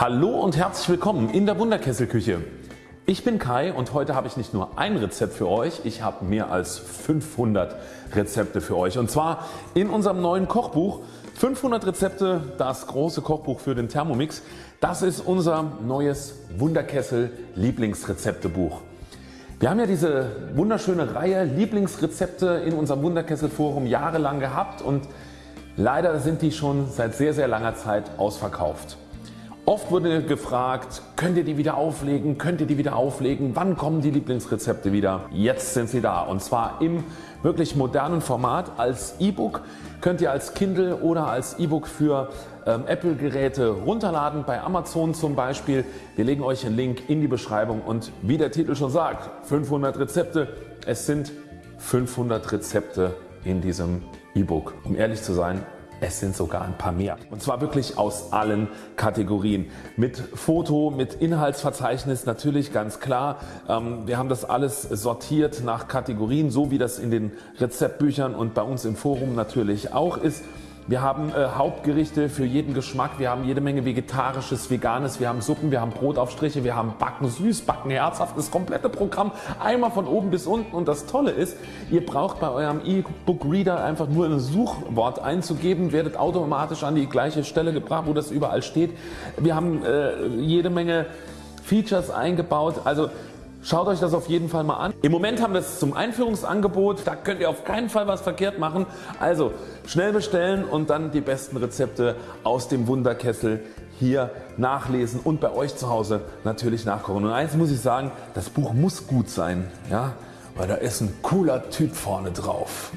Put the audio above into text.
Hallo und herzlich willkommen in der Wunderkesselküche. Ich bin Kai und heute habe ich nicht nur ein Rezept für euch, ich habe mehr als 500 Rezepte für euch und zwar in unserem neuen Kochbuch 500 Rezepte, das große Kochbuch für den Thermomix. Das ist unser neues Wunderkessel Lieblingsrezeptebuch. Wir haben ja diese wunderschöne Reihe Lieblingsrezepte in unserem Wunderkessel Forum jahrelang gehabt und leider sind die schon seit sehr sehr langer Zeit ausverkauft. Oft wurde gefragt, könnt ihr die wieder auflegen, könnt ihr die wieder auflegen, wann kommen die Lieblingsrezepte wieder? Jetzt sind sie da und zwar im wirklich modernen Format als E-Book könnt ihr als Kindle oder als E-Book für ähm, Apple Geräte runterladen bei Amazon zum Beispiel. Wir legen euch einen Link in die Beschreibung und wie der Titel schon sagt 500 Rezepte. Es sind 500 Rezepte in diesem E-Book. Um ehrlich zu sein es sind sogar ein paar mehr und zwar wirklich aus allen Kategorien. Mit Foto, mit Inhaltsverzeichnis natürlich ganz klar. Ähm, wir haben das alles sortiert nach Kategorien, so wie das in den Rezeptbüchern und bei uns im Forum natürlich auch ist. Wir haben äh, Hauptgerichte für jeden Geschmack, wir haben jede Menge vegetarisches, veganes, wir haben Suppen, wir haben Brotaufstriche, wir haben Backen süß, Backen herzhaft, das komplette Programm. Einmal von oben bis unten. Und das Tolle ist, ihr braucht bei eurem E-Book Reader einfach nur ein Suchwort einzugeben, werdet automatisch an die gleiche Stelle gebracht, wo das überall steht. Wir haben äh, jede Menge Features eingebaut, also Schaut euch das auf jeden Fall mal an. Im Moment haben wir es zum Einführungsangebot, da könnt ihr auf keinen Fall was verkehrt machen. Also schnell bestellen und dann die besten Rezepte aus dem Wunderkessel hier nachlesen und bei euch zu Hause natürlich nachkochen. Und eins muss ich sagen, das Buch muss gut sein, ja, weil da ist ein cooler Typ vorne drauf.